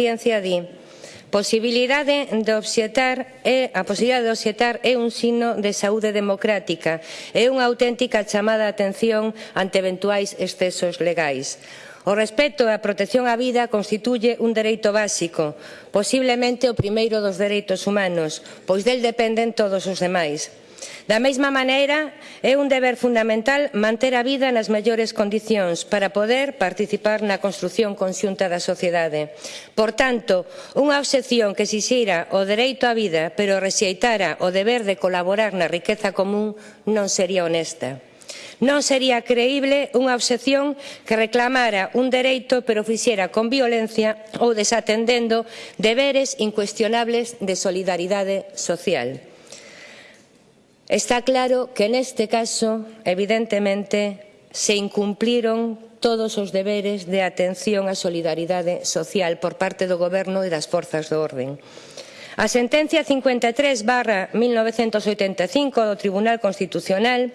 ciencia di posibilidade de obxetar é, a posibilidade de obxetar é un signo de saúde democrática, é unha auténtica chamada a atención ante eventuais excesos legais. O respeto e a protección á vida constituye un dereito básico, posiblemente o primeiro dos dereitos humanos, pois del dependen todos os demais. Da mesma maneira, é un deber fundamental manter a vida nas mellores condicións para poder participar na construción conxunta da sociedade. Por tanto, unha obxección que xixira o dereito á vida pero rexeitara o deber de colaborar na riqueza común non sería honesta. Non sería creíble unha obxección que reclamara un dereito pero fixera con violencia ou desatendendo deberes incuestionables de solidaridade social. Está claro que neste caso, evidentemente, se incumpliron todos os deberes de atención á solidaridade social por parte do Goberno e das forzas do orden. A sentencia 53 barra 1985 do Tribunal Constitucional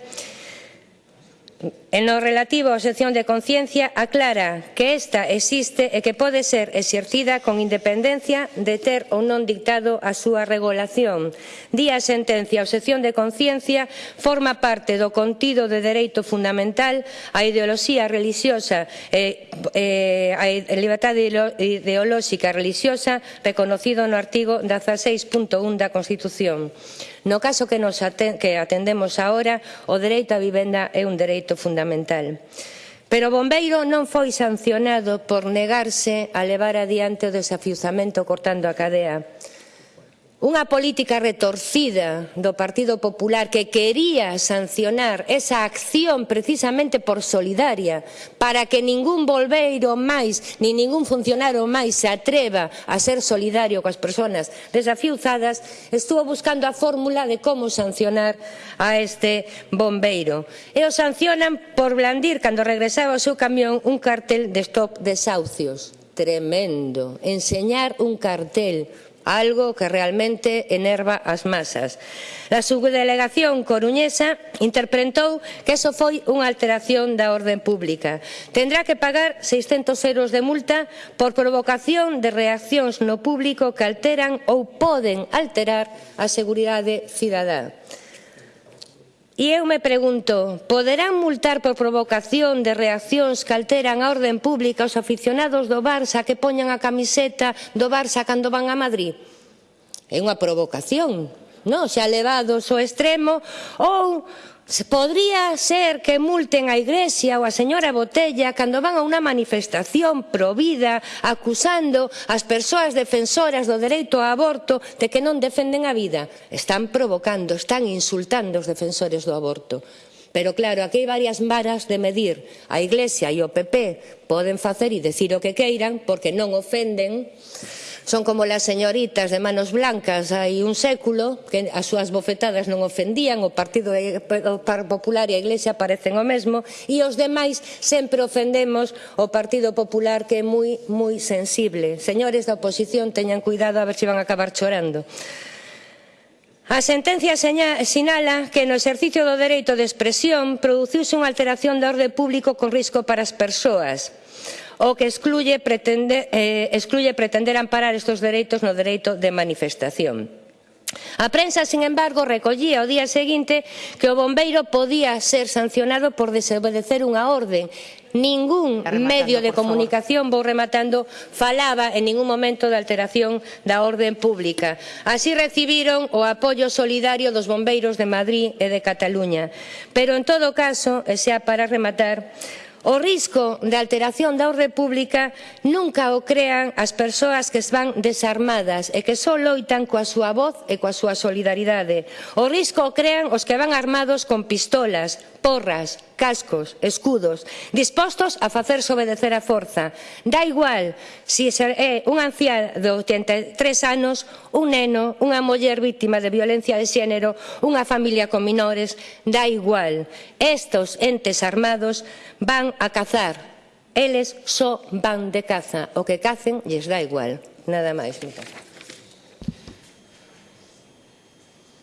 En lo relativo á obxección de conciencia, aclara que esta existe e que pode ser exercida con independencia de ter ou non dictado a súa regulación. Di a sentencia, a obxección de conciencia forma parte do contido de dereito fundamental á ideoloxía religiosa e, e a liberdade ideolóxica religiosa reconocido no artigo 16.1 da Constitución. No caso que, nos atendemos agora, o dereito á vivenda é un dereito fundamental fundamental. Pero o bombeiro non foi sancionado por negarse a levar adiante o desafiuzamento cortando a cadea unha política retorcida do Partido Popular que quería sancionar esa acción precisamente por solidaria para que ningún volveiro máis ni ningún funcionario máis se atreva a ser solidario coas persoas desafiuzadas estuvo buscando a fórmula de como sancionar a este bombeiro. E o sancionan por blandir cando regresaba ao seu camión un cartel de stop desahucios. Tremendo. Enseñar un cartel algo que realmente enerva as masas. A subdelegación coruñesa interpretou que eso foi unha alteración da orden pública. Tendrá que pagar 600 euros de multa por provocación de reaccións no público que alteran ou poden alterar a seguridade cidadá. E eu me pregunto, poderán multar por provocación de reaccións que alteran a orden pública os aficionados do Barça que poñan a camiseta do Barça cando van a Madrid? É unha provocación, non? xa levados ao extremo, ou Podría ser que multen a Iglesia ou a señora Botella cando van a unha manifestación provida acusando as persoas defensoras do dereito ao aborto de que non defenden a vida. Están provocando, están insultando os defensores do aborto. Pero claro, aquí hai varias varas de medir. A Iglesia e o PP poden facer e decir o que queiran porque non ofenden Son como las señoritas de manos blancas hai un século que as súas bofetadas non ofendían, o Partido Popular e a Iglesia parecen o mesmo e os demais sempre ofendemos o Partido Popular que é moi, moi sensible. Señores da oposición, teñan cuidado a ver se van a acabar chorando. A sentencia sinala que no exercicio do dereito de expresión produciuse unha alteración da orde público con risco para as persoas o que excluye pretender, eh, excluye pretender amparar estos dereitos no dereito de manifestación. A prensa, sin embargo, recollía o día seguinte que o bombeiro podía ser sancionado por desobedecer unha orden. Ningún medio de comunicación, favor. vou rematando, falaba en ningún momento de alteración da orden pública. Así recibiron o apoio solidario dos bombeiros de Madrid e de Cataluña. Pero, en todo caso, e xa para rematar, O risco de alteración da orde pública nunca o crean as persoas que van desarmadas e que só loitan coa súa voz e coa súa solidaridade. O risco o crean os que van armados con pistolas, porras, cascos, escudos, dispostos a facerse obedecer a forza. Da igual se si é un ancián de 83 anos, un neno, unha muller vítima de violencia de xénero, unha familia con minores, da igual. Estos entes armados van a cazar. Eles só van de caza. O que cacen lles dá igual. Nada máis, mi